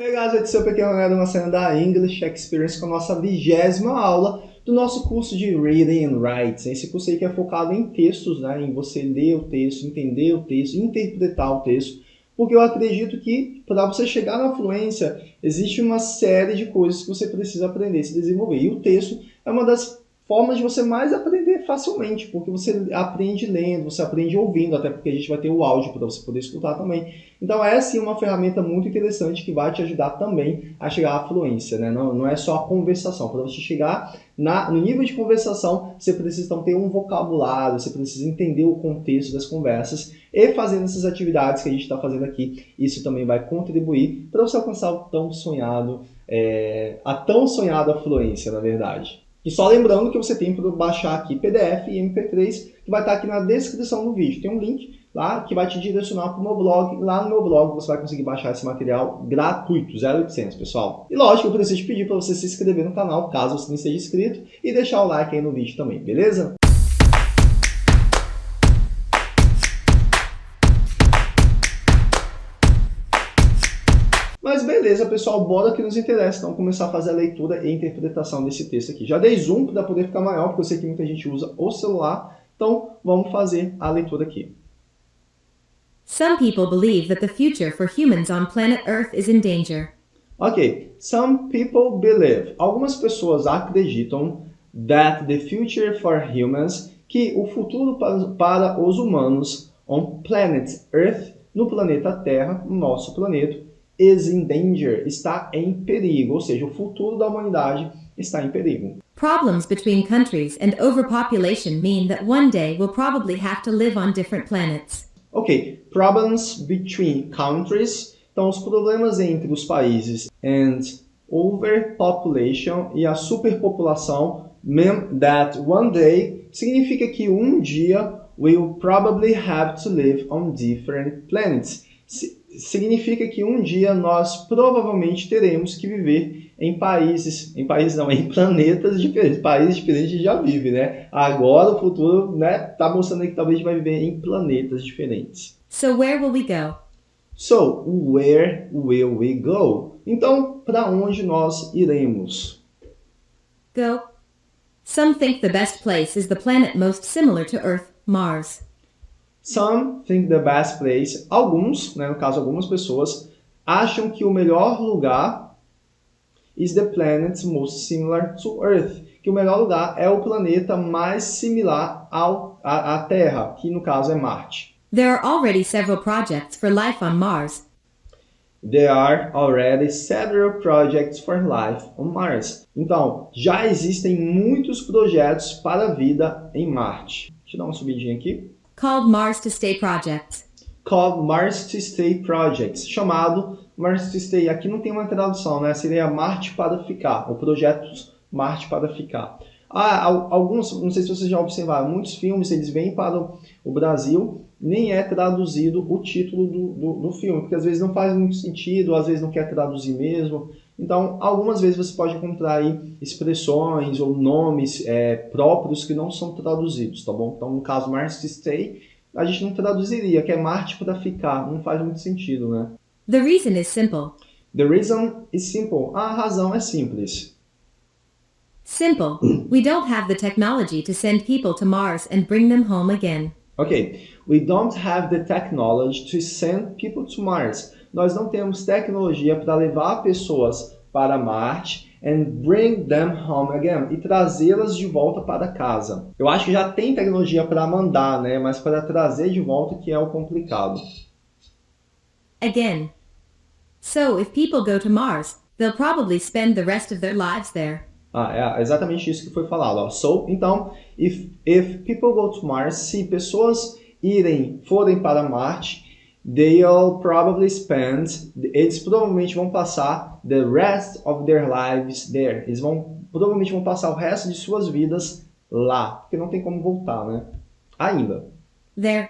Guys, it's up aqui é uma cena da English Experience com a nossa vigésima aula do nosso curso de Reading and Writing. Esse curso aí que é focado em textos, né? em você ler o texto, entender o texto, interpretar o texto, porque eu acredito que para você chegar na fluência existe uma série de coisas que você precisa aprender, se desenvolver. E o texto é uma das formas de você mais aprender facilmente, porque você aprende lendo, você aprende ouvindo, até porque a gente vai ter o áudio para você poder escutar também. Então é sim uma ferramenta muito interessante que vai te ajudar também a chegar à fluência, né? Não, não é só a conversação. Para você chegar na, no nível de conversação, você precisa então ter um vocabulário, você precisa entender o contexto das conversas e fazendo essas atividades que a gente está fazendo aqui, isso também vai contribuir para você alcançar o tão sonhado, é, a tão sonhada fluência, na verdade. E só lembrando que você tem para baixar aqui PDF e MP3, que vai estar aqui na descrição do vídeo. Tem um link lá que vai te direcionar para o meu blog. Lá no meu blog você vai conseguir baixar esse material gratuito, 0800, pessoal. E lógico, eu preciso te pedir para você se inscrever no canal, caso você não esteja inscrito, e deixar o like aí no vídeo também, beleza? Mas beleza, pessoal, bora que nos interessa. Então, começar a fazer a leitura e interpretação desse texto aqui. Já dei zoom para poder ficar maior, porque eu sei que muita gente usa o celular. Então, vamos fazer a leitura aqui. Some people believe that the future for humans on planet Earth is in danger. Ok, some people believe. Algumas pessoas acreditam that the future for humans, que o futuro para, para os humanos on planet Earth, no planeta Terra, nosso planeta, is in danger, está em perigo, ou seja, o futuro da humanidade está em perigo. Problems between countries and overpopulation mean that one day we'll probably have to live on different planets. Ok, problems between countries, então os problemas entre os países and overpopulation e a superpopulação mean that one day significa que um dia we'll probably have to live on different planets significa que um dia nós provavelmente teremos que viver em países, em países não, em planetas diferentes, países diferentes a gente já vive, né? Agora o futuro, né, tá mostrando que talvez a gente vai viver em planetas diferentes. So where will we go? So, where will we go? Então, para onde nós iremos? Go. Some think the best place is the planet most similar to Earth, Mars. Some think the best place, alguns, né, no caso algumas pessoas, acham que o melhor lugar is the planet most similar to Earth, que o melhor lugar é o planeta mais similar ao, à, à Terra, que no caso é Marte. There are already several projects for life on Mars. There are already several projects for life on Mars. Então, já existem muitos projetos para a vida em Marte. Deixa eu dar uma subidinha aqui called Mars to Stay Projects. Called Mars to Stay Projects, chamado Mars to Stay. Aqui não tem uma tradução, né? Seria Marte para ficar, ou projetos Marte para ficar. Ah, alguns, não sei se vocês já observaram, muitos filmes eles vêm para o Brasil, nem é traduzido o título do, do, do filme, porque às vezes não faz muito sentido, às vezes não quer traduzir mesmo. Então, algumas vezes você pode encontrar aí expressões ou nomes é, próprios que não são traduzidos, tá bom? Então, no caso Mars to Stay, a gente não traduziria, que é Marte para ficar, não faz muito sentido, né? The reason is simple. The reason is simple. A razão é simples. Simple. We don't have the technology to send people to Mars and bring them home again. Ok. We don't have the technology to send people to Mars nós não temos tecnologia para levar pessoas para Marte and bring them home again e trazê-las de volta para casa. Eu acho que já tem tecnologia para mandar, né, mas para trazer de volta que é o complicado. Again. So if people go to Mars, they'll probably spend the rest of their lives there. Ah, é exatamente isso que foi falado. Ó. So, então, if, if people go to Mars, se pessoas irem, forem para Marte, they'll probably spend, eles provavelmente vão passar the rest of their lives there. Eles vão provavelmente vão passar o resto de suas vidas lá, porque não tem como voltar, né? Ainda. There.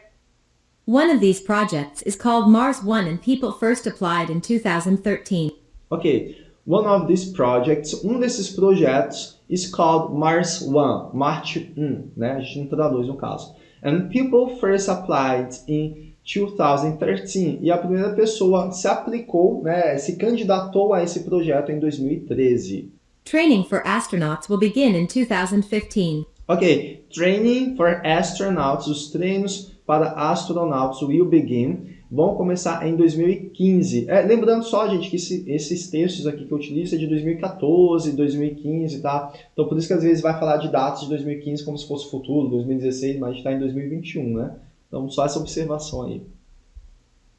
One of these projects is called Mars One and people first applied in 2013. Ok. One of these projects, um desses projetos is called Mars One, Marte 1, né? A gente não traduz no caso. And people first applied in 2013 e a primeira pessoa se aplicou, né, se candidatou a esse projeto em 2013. Training for astronauts will begin in 2015. Ok, training for astronauts, os treinos para astronautas will begin, vão começar em 2015. É, lembrando só, gente, que esse, esses textos aqui que eu utilizo é de 2014, 2015, tá? Então por isso que às vezes vai falar de datas de 2015 como se fosse futuro, 2016, mas a gente está em 2021, né? Então só essa observação aí.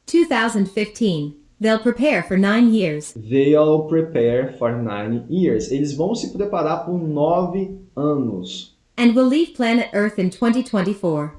2015. They'll prepare for nine years. They'll prepare for nine years. Eles vão se preparar por nove anos. And will leave planet Earth in 2024.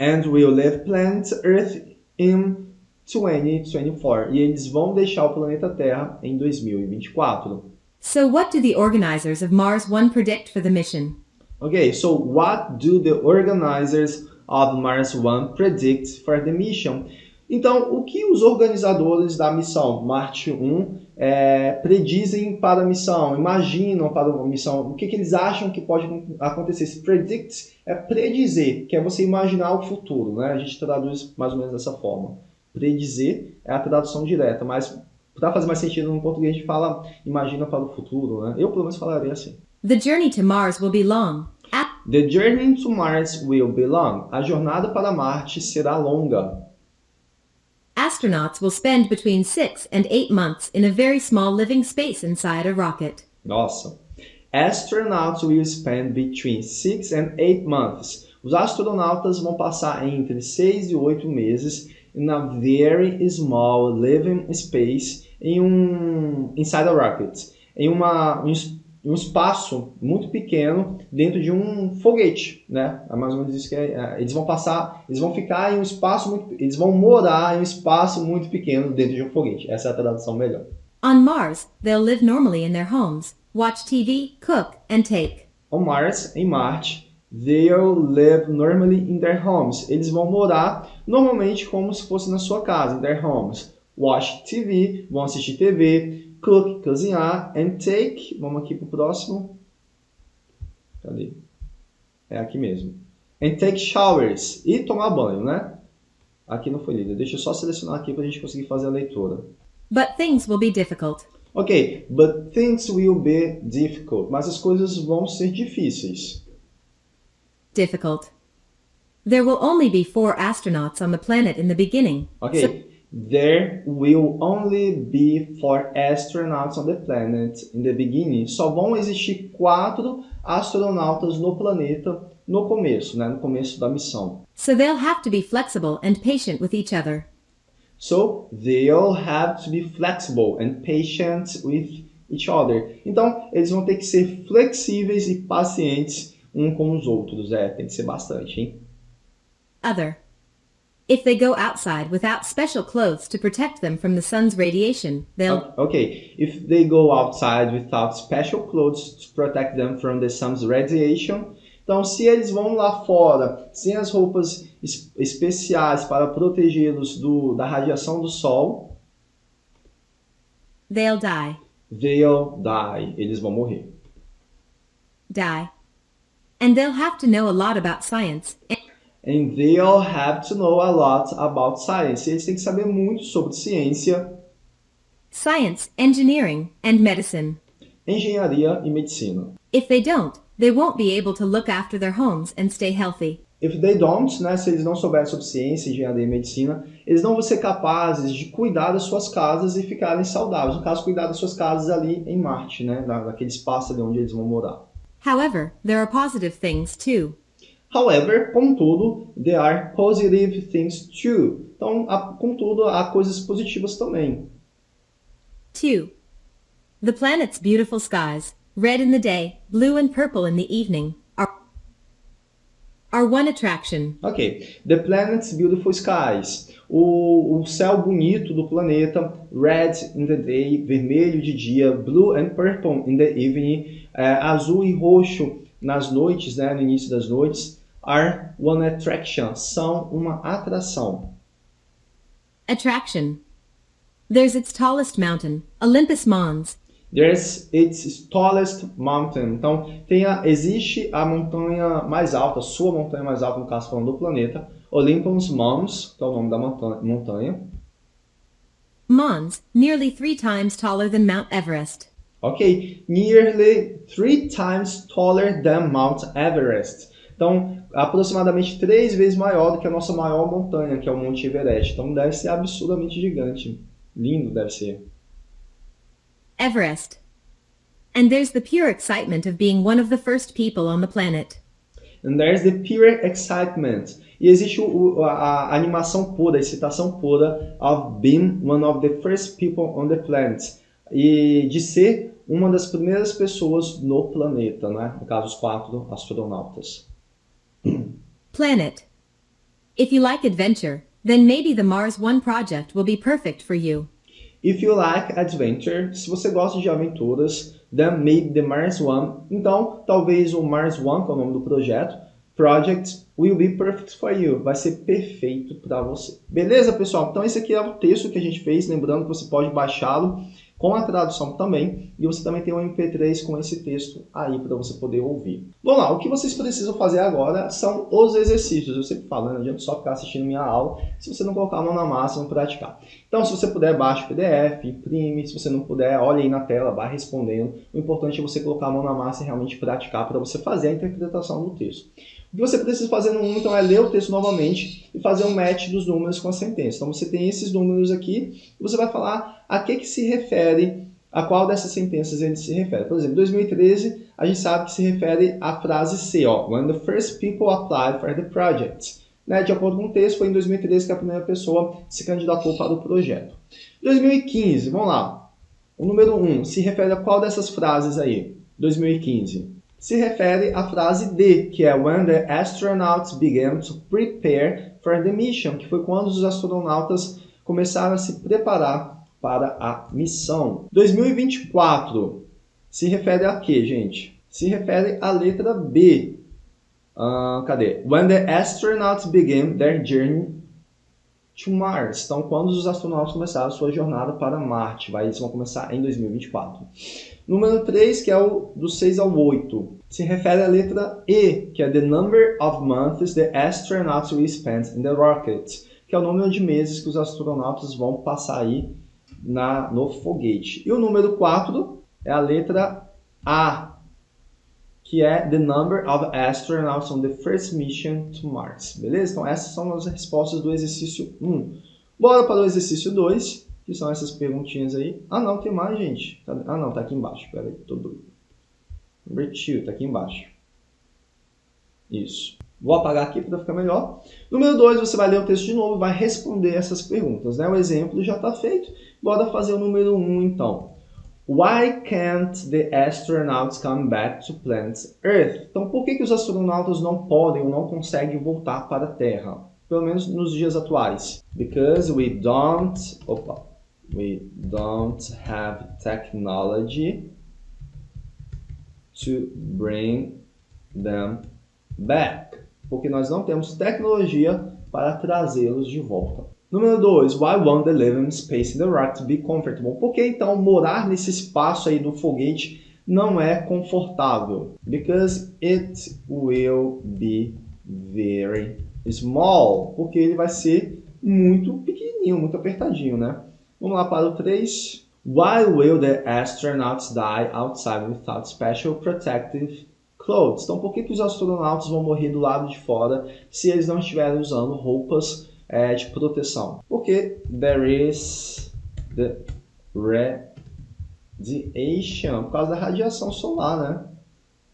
And will leave planet Earth in 2024. E eles vão deixar o planeta Terra em 2024. So what do the organizers of Mars One predict for the mission? Okay, so what do the organizers of Mars One predict for the mission? Então, o que os organizadores da missão Marte 1 é, predizem para a missão, imaginam para a missão, o que, que eles acham que pode acontecer? Se predict é predizer, que é você imaginar o futuro, né? A gente traduz mais ou menos dessa forma. Predizer é a tradução direta, mas para fazer mais sentido no português a gente fala imagina para o futuro, né? Eu pelo menos falaria assim. The journey to Mars will be long. The journey to Mars will be long. A jornada para Marte será longa. Astronauts will spend between six and eight months in a very small living space inside a rocket. Nossa. Astronauts will spend between six and eight months. Os astronautas vão passar entre 6 e 8 meses in a very small living space em um inside a rocket, em uma um, um espaço muito pequeno dentro de um foguete, né? É mais ou menos isso que é, é, eles vão passar, eles vão ficar em um espaço muito, eles vão morar em um espaço muito pequeno dentro de um foguete. Essa é a tradução melhor. On Mars, they'll live normally in their homes, watch TV, cook, and take. On Mars, em Marte, they'll live normally in their homes. Eles vão morar normalmente como se fosse na sua casa, in their homes. Watch TV, vão assistir TV, cook, cozinhar, and take, vamos aqui para o próximo. Cadê? É aqui mesmo. And take showers, e tomar banho, né? Aqui não foi lido. Deixa eu só selecionar aqui para a gente conseguir fazer a leitura. But things will be difficult. Ok, but things will be difficult. Mas as coisas vão ser difíceis. Difficult. There will only be four astronauts on the planet in the beginning. Ok, So- there will only be four astronauts on the planet in the beginning. Só vão existir quatro astronautas no planeta no começo, né? No começo da missão. So they'll have to be flexible and patient with each other. So they'll have to be flexible and patient with each other. Então, eles vão ter que ser flexíveis e pacientes um com os outros. É, tem que ser bastante, hein? Other. If they go outside without special clothes to protect them from the sun's radiation, they'll Okay, if they go outside without special clothes to protect them from the sun's radiation. Então, se eles vão lá fora sem as roupas es- especiais para protegê-los da radiação do sol, they'll die. they'll die. Eles vão morrer. Die. And they'll have to know a lot about science And they'll have to know a lot about science. Eles têm que saber muito sobre ciência, science, engineering, and medicine. engenharia e medicina. If they don't, they won't be able to look after their homes and stay healthy. If they don't, né, se eles não souberem sobre ciência, engenharia e medicina, eles não vão ser capazes de cuidar das suas casas e ficarem saudáveis. No caso, cuidar das suas casas ali em Marte, né, da- daquele espaço ali onde eles vão morar. However, there are positive things too. However, contudo, there are positive things too. Então, há- contudo, há coisas positivas também. 2. The planet's beautiful skies, red in the day, blue and purple in the evening, are, are one attraction. Ok. The planet's beautiful skies. O, o céu bonito do planeta. Red in the day, vermelho de dia. Blue and purple in the evening. é, azul e roxo nas noites, né, no início das noites. Are one attraction. São uma atração. Attraction. There's its tallest mountain, Olympus Mons, There's its tallest mountain. Então, tem a, existe a montanha mais alta, sua montanha mais alta, no caso falando do planeta, Olympus Mons, que é o nome da montanha. Mons, nearly three times taller than Mount Everest. Ok, nearly three times taller than Mount Everest. Então, aproximadamente três vezes maior do que a nossa maior montanha, que é o Monte Everest. Então, deve ser absurdamente gigante. Lindo deve ser. Everest. And there's the pure excitement of being one of the first people on the planet. And there's the pure excitement. E existe o, a, a, animação pura, a excitação pura of being one of the first people on the planet. E de ser uma das primeiras pessoas no planeta, né? No caso, os quatro astronautas. Planet. If you like adventure, then maybe the Mars One project will be perfect for you. If you like adventure, se você gosta de aventuras, then maybe the Mars One, então talvez o Mars One, que é o nome do projeto, project will be perfect for you, vai ser perfeito para você. Beleza, pessoal? Então esse aqui é o texto que a gente fez, lembrando que você pode baixá-lo com a tradução também, e você também tem um MP3 com esse texto aí para você poder ouvir. Vamos lá, o que vocês precisam fazer agora são os exercícios. Eu sempre falo, não adianta só ficar assistindo minha aula se você não colocar a mão na massa e não praticar. Então, se você puder, baixe o PDF, imprime, se você não puder, olhe aí na tela, vá respondendo. O importante é você colocar a mão na massa e realmente praticar para você fazer a interpretação do texto. O que você precisa fazer no 1, então, é ler o texto novamente e fazer um match dos números com a sentença. Então, você tem esses números aqui e você vai falar a que, que se refere, a qual dessas sentenças ele se refere. Por exemplo, 2013, a gente sabe que se refere à frase C, ó, When the first people applied for the project. Né? De acordo com o texto, foi em 2013 que a primeira pessoa se candidatou para o projeto. 2015, vamos lá. O número 1 se refere a qual dessas frases aí? 2015 se refere à frase D, que é When the astronauts began to prepare for the mission, que foi quando os astronautas começaram a se preparar para a missão. 2024 se refere a quê, gente? Se refere à letra B. Uh, cadê? When the astronauts began their journey to Mars. Então, quando os astronautas começaram a sua jornada para Marte. Vai, eles vão começar em 2024. Número 3, que é o do 6 ao 8, se refere à letra E, que é the number of months the astronauts will spend in the rocket, que é o número de meses que os astronautas vão passar aí na, no foguete. E o número 4 é a letra A, que é the number of astronauts on the first mission to Mars. Beleza? Então essas são as respostas do exercício 1. Bora para o exercício 2 que são essas perguntinhas aí. Ah, não, tem mais, gente. Ah, não, tá aqui embaixo. Pera aí, tô doido. Number 2, tá aqui embaixo. Isso. Vou apagar aqui para ficar melhor. Número 2, você vai ler o texto de novo vai responder essas perguntas. Né? O exemplo já está feito. Bora fazer o número 1, um, então. Why can't the astronauts come back to planet Earth? Então, por que, que os astronautas não podem ou não conseguem voltar para a Terra? Pelo menos nos dias atuais. Because we don't... Opa we don't have technology to bring them back. Porque nós não temos tecnologia para trazê-los de volta. Número 2. Why won't the living space in the rocket be comfortable? Por que então morar nesse espaço aí do foguete não é confortável? Because it will be very small. Porque ele vai ser muito pequenininho, muito apertadinho, né? Vamos lá para o 3. Why will the astronauts die outside without special protective clothes? Então, por que, que os astronautas vão morrer do lado de fora se eles não estiverem usando roupas é, de proteção? Porque there is the radiation, por causa da radiação solar, né?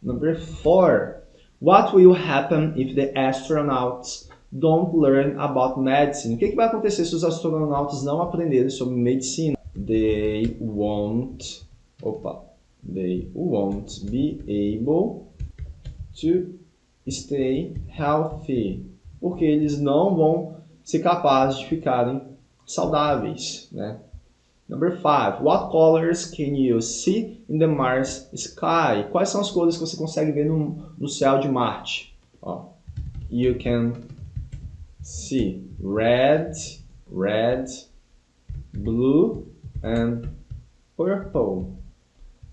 Number 4. What will happen if the astronauts don't learn about medicine. O que, que vai acontecer se os astronautas não aprenderem sobre medicina? They won't, opa, they won't be able to stay healthy. Porque eles não vão ser capazes de ficarem saudáveis, né? Number 5. What colors can you see in the Mars sky? Quais são as cores que você consegue ver no, no céu de Marte? Ó, you can see red, red, blue and purple.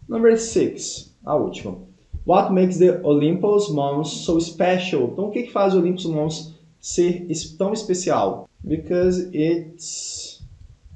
Number six, a última. What makes the Olympus Mons so special? Então, o que, que faz o Olympus Mons ser tão especial? Because it's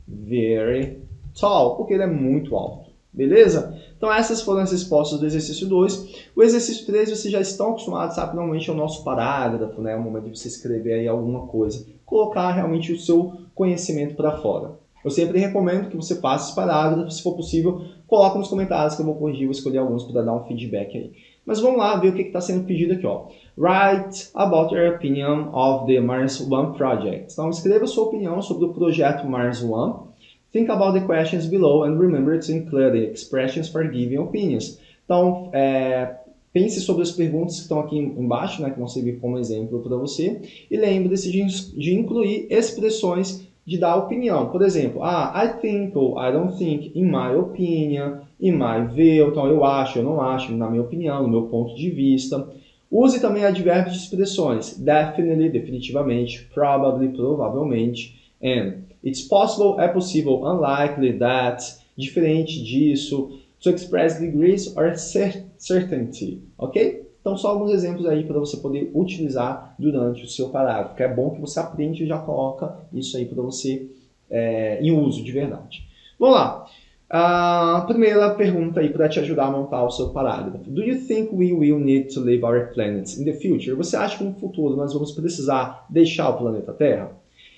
very tall, porque ele é muito alto. Beleza? Então essas foram as respostas do exercício 2. O exercício 3 vocês já estão acostumados, sabe? Normalmente é o nosso parágrafo, né? É o momento de você escrever aí alguma coisa. Colocar realmente o seu conhecimento para fora. Eu sempre recomendo que você faça esse parágrafo, se for possível, coloque nos comentários que eu vou corrigir, vou escolher alguns para dar um feedback aí. Mas vamos lá ver o que está sendo pedido aqui. Ó. Write about your opinion of the Mars One project. Então escreva sua opinião sobre o projeto Mars One Think about the questions below and remember to include expressions for giving opinions. Então, é, pense sobre as perguntas que estão aqui embaixo, né, que vão servir como exemplo para você, e lembre-se de, de, incluir expressões de dar opinião. Por exemplo, ah, I think ou I don't think, in my opinion, in my view, então eu acho, eu não acho, na minha opinião, no meu ponto de vista. Use também advérbios de expressões, definitely, definitivamente, probably, provavelmente, and It's possible, é possível, unlikely, that, diferente disso, to express degrees or certainty, ok? Então, só alguns exemplos aí para você poder utilizar durante o seu parágrafo, é bom que você aprende e já coloca isso aí para você é, em uso de verdade. Vamos lá. A primeira pergunta aí para te ajudar a montar o seu parágrafo. Do you think we will need to leave our planet in the future? Você acha que no futuro nós vamos precisar deixar o planeta Terra?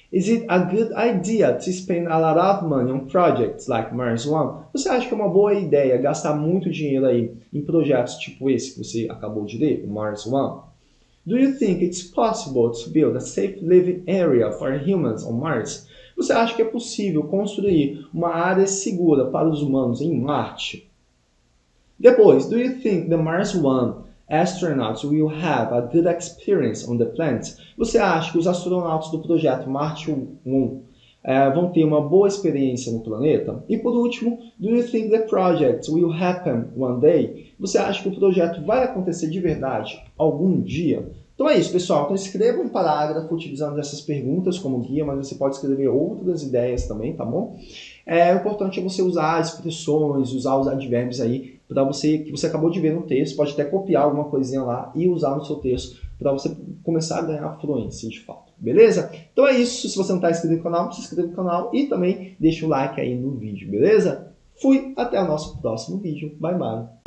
Is it a good idea to spend a lot of money on projects like Mars One? Você acha que é uma boa ideia gastar muito dinheiro aí em projetos tipo esse que você acabou de ler, o Mars One? Do you think it's possible to build a safe living area for humans on Mars? Você acha que é possível construir uma área segura para os humanos em Marte? Depois, do you think the Mars One astronauts will have a good experience on the planet? Você acha que os astronautas do projeto Marte 1 é, vão ter uma boa experiência no planeta? E por último, do you think the project will happen one day? Você acha que o projeto vai acontecer de verdade algum dia? Então é isso, pessoal. Então escreva um parágrafo utilizando essas perguntas como guia, mas você pode escrever outras ideias também, tá bom? É, importante é você usar expressões, usar os advérbios aí para você que você acabou de ver no texto, pode até copiar alguma coisinha lá e usar no seu texto para você começar a ganhar fluência de fato, beleza? Então é isso, se você não está inscrito no canal, se inscreva no canal e também deixa o like aí no vídeo, beleza? Fui, até o nosso próximo vídeo, bye bye!